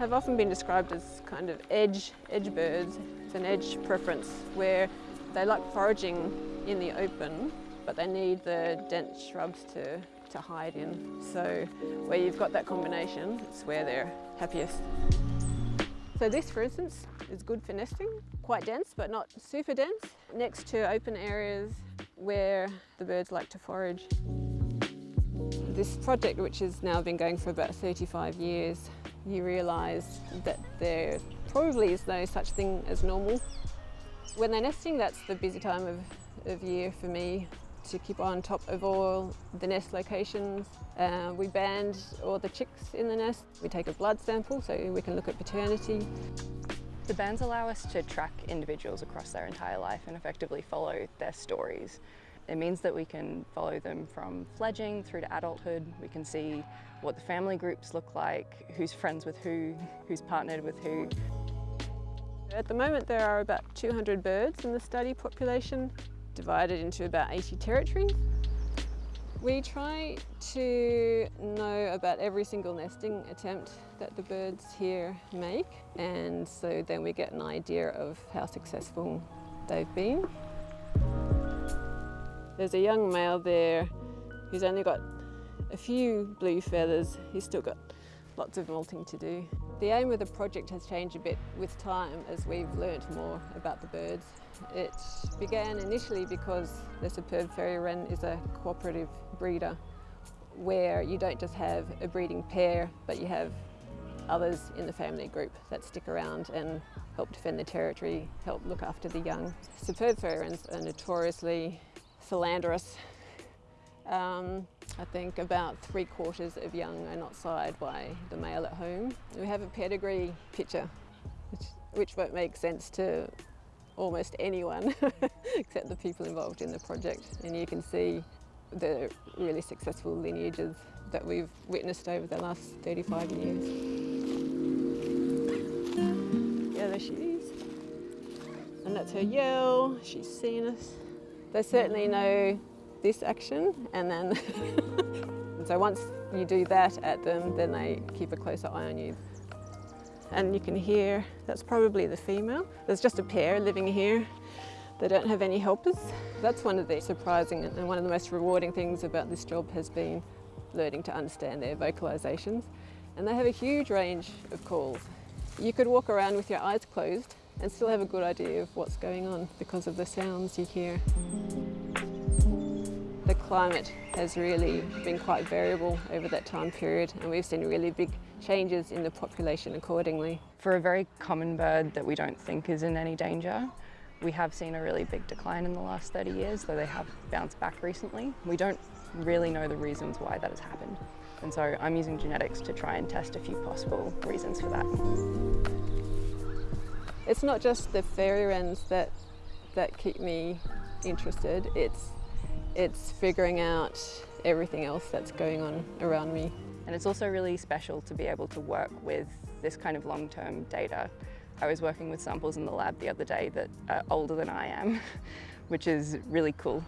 have often been described as kind of edge, edge birds. It's an edge preference where they like foraging in the open, but they need the dense shrubs to, to hide in. So where you've got that combination, it's where they're happiest. So this, for instance, is good for nesting, quite dense, but not super dense, next to open areas where the birds like to forage. This project, which has now been going for about 35 years, you realise that there probably is no such thing as normal. When they're nesting, that's the busy time of, of year for me to keep on top of all the nest locations. Uh, we band all the chicks in the nest. We take a blood sample so we can look at paternity. The bands allow us to track individuals across their entire life and effectively follow their stories. It means that we can follow them from fledging through to adulthood. We can see what the family groups look like, who's friends with who, who's partnered with who. At the moment there are about 200 birds in the study population, divided into about 80 territories. We try to know about every single nesting attempt that the birds here make and so then we get an idea of how successful they've been. There's a young male there who's only got a few blue feathers. He's still got lots of molting to do. The aim of the project has changed a bit with time as we've learnt more about the birds. It began initially because the superb fairy wren is a cooperative breeder where you don't just have a breeding pair but you have others in the family group that stick around and help defend the territory, help look after the young. Superb fairy wrens are notoriously philanderous. Um, I think about three quarters of young are not sired by the male at home. We have a pedigree picture, which, which won't make sense to almost anyone except the people involved in the project. And you can see the really successful lineages that we've witnessed over the last 35 years. Yeah, there she is. And that's her yell, she's seen us. They certainly know this action and then so once you do that at them then they keep a closer eye on you. And you can hear that's probably the female. There's just a pair living here. They don't have any helpers. That's one of the surprising and one of the most rewarding things about this job has been learning to understand their vocalisations. And they have a huge range of calls. You could walk around with your eyes closed and still have a good idea of what's going on because of the sounds you hear. The climate has really been quite variable over that time period and we've seen really big changes in the population accordingly. For a very common bird that we don't think is in any danger, we have seen a really big decline in the last 30 years, though they have bounced back recently. We don't really know the reasons why that has happened. And so I'm using genetics to try and test a few possible reasons for that. It's not just the fairy wrens that, that keep me interested, it's, it's figuring out everything else that's going on around me. And it's also really special to be able to work with this kind of long-term data. I was working with samples in the lab the other day that are older than I am, which is really cool.